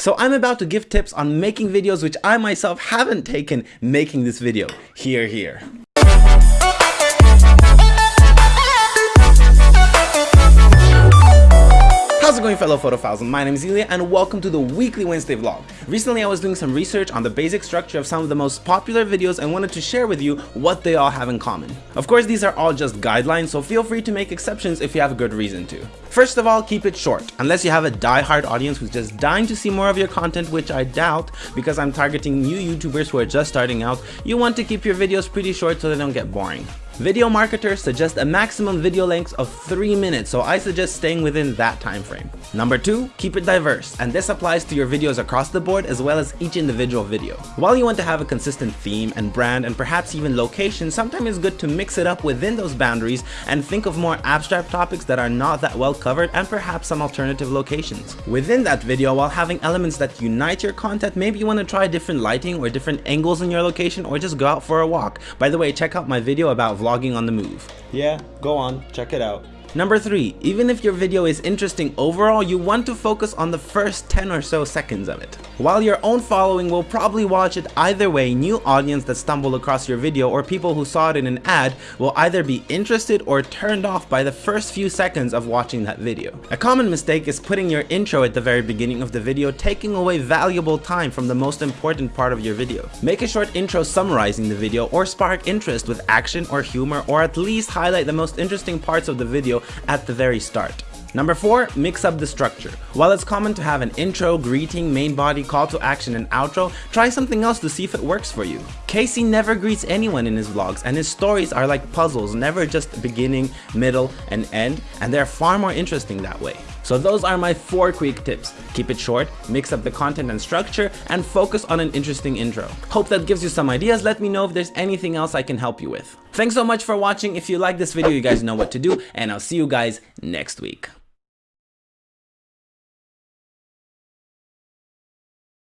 So I'm about to give tips on making videos which I myself haven't taken making this video. Here, here. Going fellow photophiles? My name is Ilya and welcome to the weekly Wednesday vlog. Recently I was doing some research on the basic structure of some of the most popular videos and wanted to share with you what they all have in common. Of course these are all just guidelines so feel free to make exceptions if you have a good reason to. First of all, keep it short, unless you have a die-hard audience who's just dying to see more of your content, which I doubt because I'm targeting new YouTubers who are just starting out, you want to keep your videos pretty short so they don't get boring. Video marketers suggest a maximum video length of 3 minutes, so I suggest staying within that time frame. Number 2, keep it diverse, and this applies to your videos across the board as well as each individual video. While you want to have a consistent theme and brand and perhaps even location, sometimes it's good to mix it up within those boundaries and think of more abstract topics that are not that well covered and perhaps some alternative locations. Within that video, while having elements that unite your content, maybe you want to try different lighting or different angles in your location or just go out for a walk. By the way, check out my video about vlogging vlogging on the move. Yeah, go on, check it out. Number 3. Even if your video is interesting overall, you want to focus on the first 10 or so seconds of it. While your own following will probably watch it either way, new audience that stumble across your video or people who saw it in an ad will either be interested or turned off by the first few seconds of watching that video. A common mistake is putting your intro at the very beginning of the video, taking away valuable time from the most important part of your video. Make a short intro summarizing the video or spark interest with action or humor or at least highlight the most interesting parts of the at the very start. Number 4. Mix up the structure. While it's common to have an intro, greeting, main body, call to action, and outro, try something else to see if it works for you. Casey never greets anyone in his vlogs, and his stories are like puzzles, never just beginning, middle, and end, and they're far more interesting that way. So those are my 4 quick tips. Keep it short, mix up the content and structure, and focus on an interesting intro. Hope that gives you some ideas, let me know if there's anything else I can help you with. Thanks so much for watching, if you like this video you guys know what to do, and I'll see you guys next week.